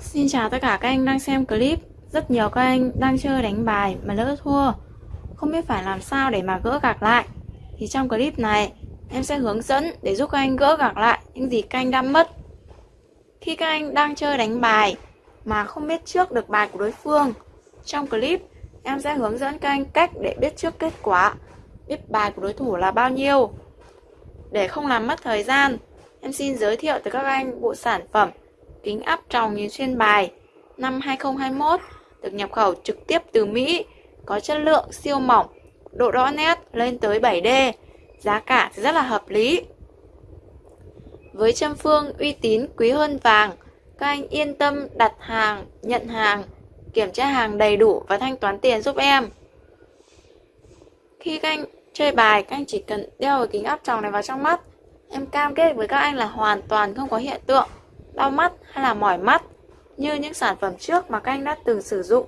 Xin chào tất cả các anh đang xem clip. Rất nhiều các anh đang chơi đánh bài mà lỡ thua. Không biết phải làm sao để mà gỡ gạc lại. Thì trong clip này, em sẽ hướng dẫn để giúp các anh gỡ gạc lại những gì các anh đã mất. Khi các anh đang chơi đánh bài mà không biết trước được bài của đối phương, Trong clip, em sẽ hướng dẫn các anh cách để biết trước kết quả, Biết bài của đối thủ là bao nhiêu. Để không làm mất thời gian, Em xin giới thiệu tới các anh bộ sản phẩm kính áp tròng nhìn xuyên bài năm 2021 được nhập khẩu trực tiếp từ Mỹ, có chất lượng siêu mỏng, độ rõ nét lên tới 7D, giá cả rất là hợp lý. Với châm phương uy tín quý hơn vàng, các anh yên tâm đặt hàng, nhận hàng, kiểm tra hàng đầy đủ và thanh toán tiền giúp em. Khi các anh chơi bài, các anh chỉ cần đeo cái kính áp tròng này vào trong mắt. Em cam kết với các anh là hoàn toàn không có hiện tượng đau mắt hay là mỏi mắt như những sản phẩm trước mà các anh đã từng sử dụng.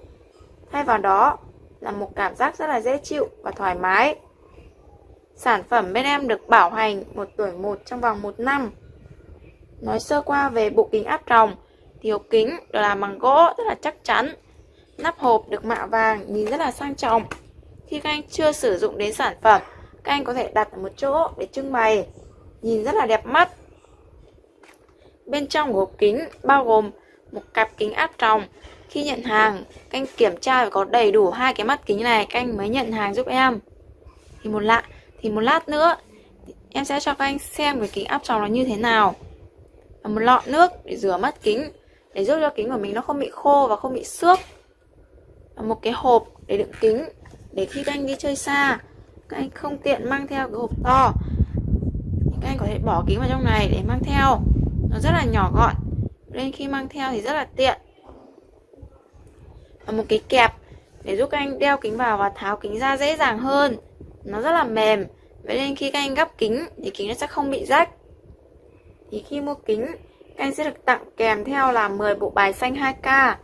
Thay vào đó là một cảm giác rất là dễ chịu và thoải mái. Sản phẩm bên em được bảo hành một tuổi một trong vòng một năm. Nói sơ qua về bộ kính áp tròng thì hộp kính được làm bằng gỗ rất là chắc chắn. Nắp hộp được mạ vàng nhìn rất là sang trọng. Khi các anh chưa sử dụng đến sản phẩm, các anh có thể đặt ở một chỗ để trưng bày. Nhìn rất là đẹp mắt Bên trong của hộp kính bao gồm một cặp kính áp tròng. Khi nhận hàng, canh kiểm tra phải có đầy đủ hai cái mắt kính này, canh mới nhận hàng giúp em. Thì một lạ, thì một lát nữa em sẽ cho các anh xem cái kính áp tròng nó như thế nào. Và một lọ nước để rửa mắt kính, để giúp cho kính của mình nó không bị khô và không bị xước. Và một cái hộp để đựng kính, để khi các anh đi chơi xa, các anh không tiện mang theo cái hộp to. Các anh có thể bỏ kính vào trong này để mang theo nó rất là nhỏ gọn. Nên khi mang theo thì rất là tiện. Và một cái kẹp để giúp các anh đeo kính vào và tháo kính ra dễ dàng hơn. Nó rất là mềm. Vậy nên khi các anh gấp kính thì kính nó sẽ không bị rách. Thì khi mua kính, các anh sẽ được tặng kèm theo là 10 bộ bài xanh 2K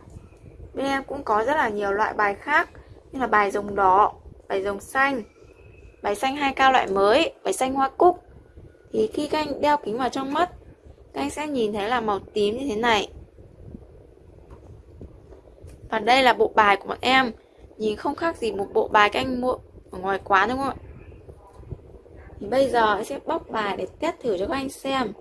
bên em cũng có rất là nhiều loại bài khác như là bài rồng đỏ, bài rồng xanh, bài xanh 2K loại mới, bài xanh hoa cúc. Thì khi các anh đeo kính vào trong mắt các anh sẽ nhìn thấy là màu tím như thế này. Và đây là bộ bài của bọn em. Nhìn không khác gì một bộ bài các anh mua ở ngoài quán, đúng không ạ? Thì bây giờ em sẽ bóc bài để test thử cho các anh xem.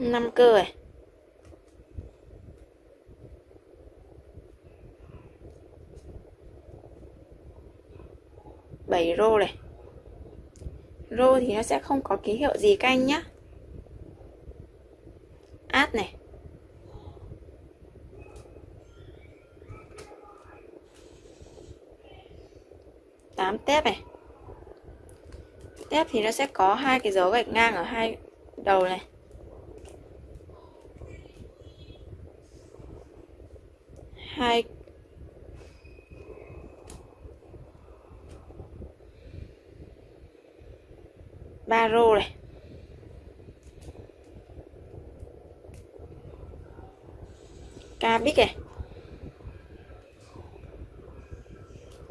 Năm cơ này bảy rô này. Rô thì nó sẽ không có ký hiệu gì canh nhá. Át này. Tám tép này. Tép thì nó sẽ có hai cái dấu gạch ngang ở hai đầu này. Hai. Ba rô này. Ca bích này.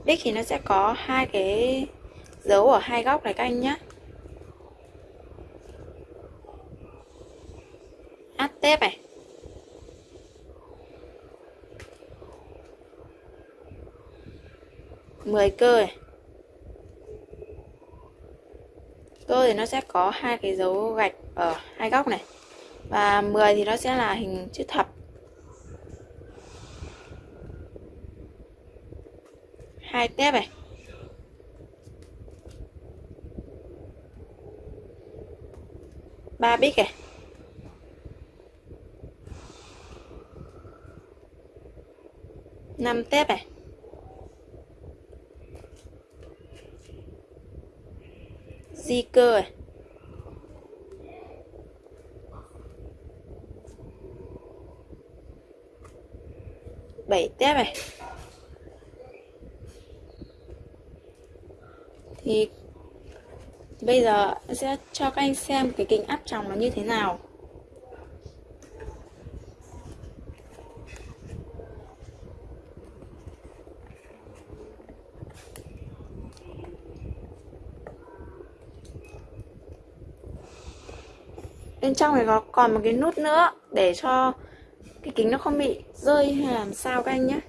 Bích thì nó sẽ có hai cái dấu ở hai góc này các anh nhé át tép này. 10 cơ này. Cơ thì nó sẽ có hai cái dấu gạch ở hai góc này. Và 10 thì nó sẽ là hình chữ thập. Hai tép này. ba bích này. năm tép này. Di cơ này. bảy tép này thì bây giờ sẽ cho các anh xem cái kính áp tròng nó như thế nào bên trong này có còn một cái nút nữa để cho cái kính nó không bị rơi hay làm sao các anh nhé.